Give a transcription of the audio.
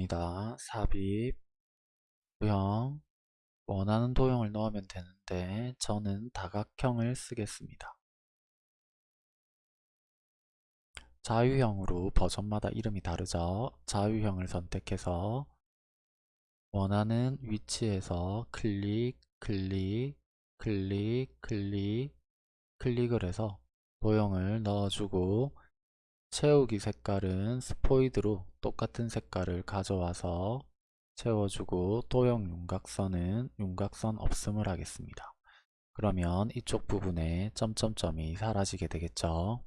갑니다. 삽입, 도형, 원하는 도형을 넣으면 되는데 저는 다각형을 쓰겠습니다. 자유형으로 버전마다 이름이 다르죠. 자유형을 선택해서 원하는 위치에서 클릭, 클릭, 클릭, 클릭, 클릭을 해서 도형을 넣어주고 채우기 색깔은 스포이드로 똑같은 색깔을 가져와서 채워주고 도형 윤곽선은 윤곽선 없음을 하겠습니다. 그러면 이쪽 부분에 점점점이 사라지게 되겠죠.